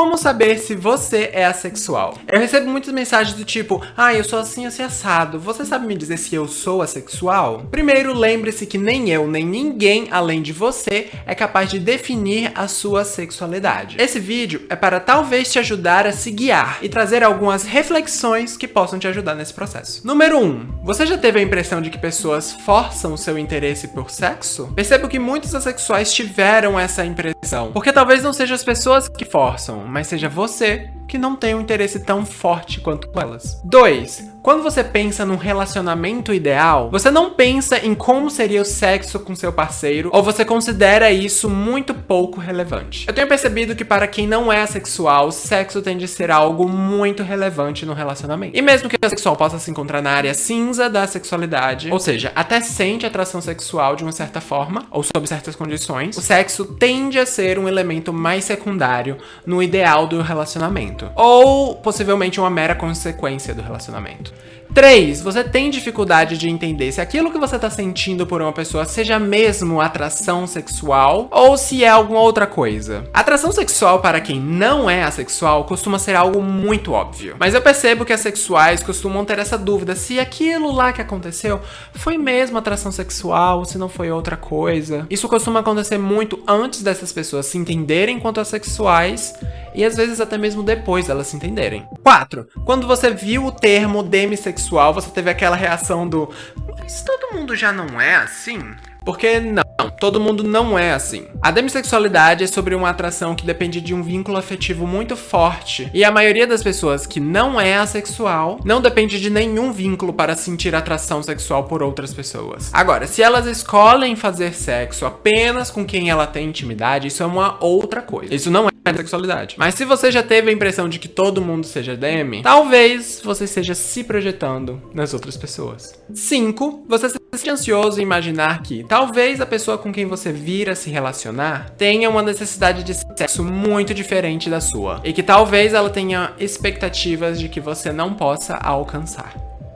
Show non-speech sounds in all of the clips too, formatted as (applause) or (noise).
Como saber se você é assexual? Eu recebo muitas mensagens do tipo, ah, eu sou assim, assim, assado. Você sabe me dizer se eu sou assexual? Primeiro, lembre-se que nem eu, nem ninguém além de você é capaz de definir a sua sexualidade. Esse vídeo é para talvez te ajudar a se guiar e trazer algumas reflexões que possam te ajudar nesse processo. Número 1. Um, você já teve a impressão de que pessoas forçam seu interesse por sexo? Percebo que muitos assexuais tiveram essa impressão, porque talvez não sejam as pessoas que forçam, mas seja você que não tem um interesse tão forte quanto elas. 2. Quando você pensa num relacionamento ideal, você não pensa em como seria o sexo com seu parceiro, ou você considera isso muito pouco relevante. Eu tenho percebido que para quem não é assexual, o sexo tende a ser algo muito relevante no relacionamento. E mesmo que o assexual possa se encontrar na área cinza da sexualidade, ou seja, até sente atração sexual de uma certa forma, ou sob certas condições, o sexo tende a ser um elemento mais secundário no ideal do relacionamento, ou possivelmente uma mera consequência do relacionamento. 3. Você tem dificuldade de entender se aquilo que você está sentindo por uma pessoa seja mesmo atração sexual ou se é alguma outra coisa. Atração sexual para quem não é assexual costuma ser algo muito óbvio. Mas eu percebo que assexuais costumam ter essa dúvida se aquilo lá que aconteceu foi mesmo atração sexual ou se não foi outra coisa. Isso costuma acontecer muito antes dessas pessoas se entenderem quanto assexuais e às vezes até mesmo depois elas se entenderem. 4. Quando você viu o termo demissexual, você teve aquela reação do mas todo mundo já não é assim? Porque não, todo mundo não é assim. A demissexualidade é sobre uma atração que depende de um vínculo afetivo muito forte. E a maioria das pessoas que não é assexual não depende de nenhum vínculo para sentir atração sexual por outras pessoas. Agora, se elas escolhem fazer sexo apenas com quem ela tem intimidade, isso é uma outra coisa. Isso não é sexualidade. Mas se você já teve a impressão de que todo mundo seja demi, talvez você esteja se projetando nas outras pessoas. 5. Você se sente ansioso em imaginar que talvez a pessoa com quem você vira se relacionar tenha uma necessidade de sexo muito diferente da sua. E que talvez ela tenha expectativas de que você não possa alcançar.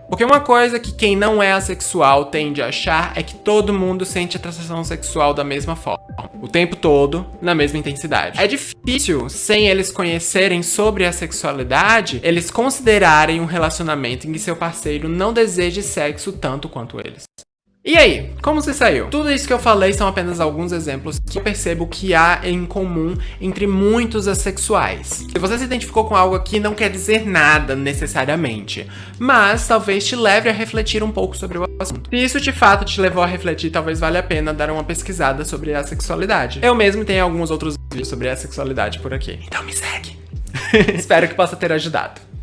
Porque uma coisa que quem não é assexual tende a achar é que todo mundo sente atração sexual da mesma forma, o tempo todo, na mesma intensidade. É difícil, sem eles conhecerem sobre a sexualidade, eles considerarem um relacionamento em que seu parceiro não deseje sexo tanto quanto eles. E aí, como se saiu? Tudo isso que eu falei são apenas alguns exemplos que eu percebo que há em comum entre muitos assexuais. Se você se identificou com algo aqui, não quer dizer nada necessariamente, mas talvez te leve a refletir um pouco sobre o assunto. Se isso de fato te levou a refletir, talvez valha a pena dar uma pesquisada sobre a sexualidade. Eu mesmo tenho alguns outros vídeos sobre a sexualidade por aqui, então me segue. (laughs) Espero que possa ter ajudado.